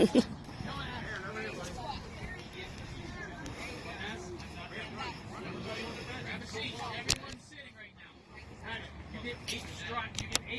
Everyone's sitting right now. You get eight strikes, You get eight